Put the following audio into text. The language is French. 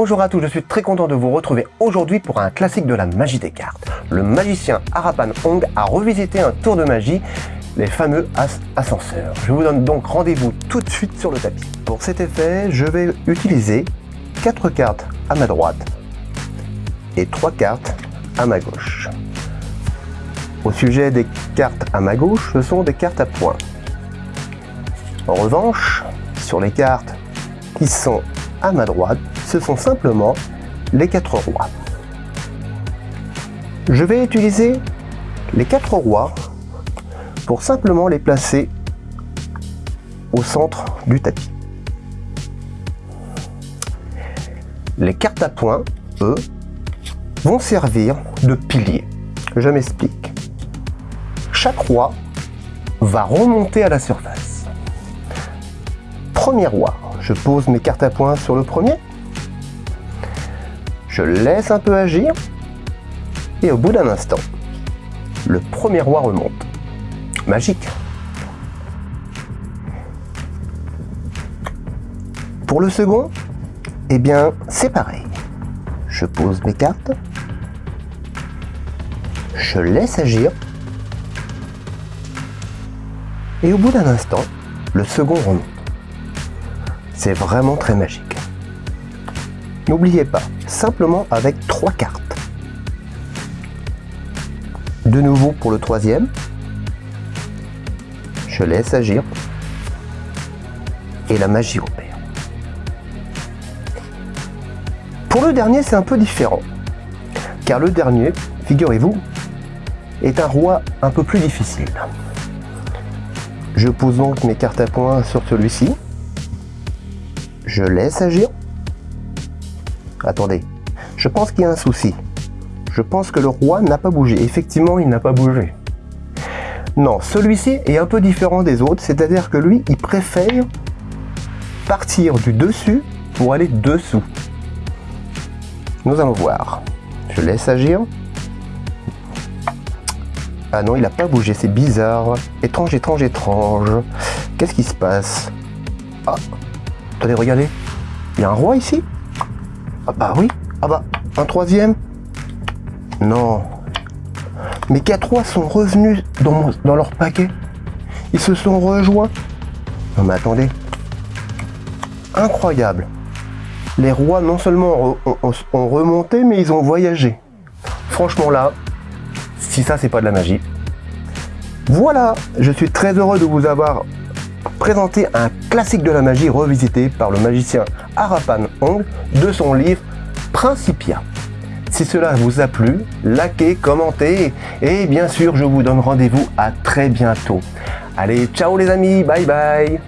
Bonjour à tous, je suis très content de vous retrouver aujourd'hui pour un classique de la magie des cartes. Le magicien Harapan Hong a revisité un tour de magie, les fameux As ascenseurs. Je vous donne donc rendez-vous tout de suite sur le tapis. Pour cet effet, je vais utiliser 4 cartes à ma droite et 3 cartes à ma gauche. Au sujet des cartes à ma gauche, ce sont des cartes à points. En revanche, sur les cartes qui sont à ma droite, ce sont simplement les quatre rois. Je vais utiliser les quatre rois pour simplement les placer au centre du tapis. Les cartes à points, eux, vont servir de pilier. Je m'explique. Chaque roi va remonter à la surface. Premier roi, je pose mes cartes à points sur le premier. Je laisse un peu agir. Et au bout d'un instant, le premier roi remonte. Magique. Pour le second, eh bien, c'est pareil. Je pose mes cartes. Je laisse agir. Et au bout d'un instant, le second remonte. C'est vraiment très magique. N'oubliez pas, simplement avec trois cartes. De nouveau pour le troisième, je laisse agir et la magie opère. Pour le dernier, c'est un peu différent, car le dernier, figurez-vous, est un roi un peu plus difficile. Je pose donc mes cartes à points sur celui-ci, je laisse agir. Attendez, je pense qu'il y a un souci. Je pense que le roi n'a pas bougé. Effectivement, il n'a pas bougé. Non, celui-ci est un peu différent des autres, c'est-à-dire que lui, il préfère partir du dessus pour aller dessous. Nous allons voir. Je laisse agir. Ah non, il n'a pas bougé, c'est bizarre. Étrange, étrange, étrange. Qu'est-ce qui se passe? Ah, Attendez, regardez. Il y a un roi ici? Ah bah oui. Ah bah, un troisième Non. Mais quatre rois sont revenus dans, leur paquet. Ils se sont rejoints. Non mais attendez. Incroyable. Les rois non seulement ont remonté, mais ils ont voyagé. Franchement là, si ça c'est pas de la magie. Voilà, je suis très heureux de vous avoir présenter un classique de la magie revisité par le magicien Harapan Hong de son livre Principia. Si cela vous a plu, likez, commentez et bien sûr je vous donne rendez-vous à très bientôt. Allez, ciao les amis, bye bye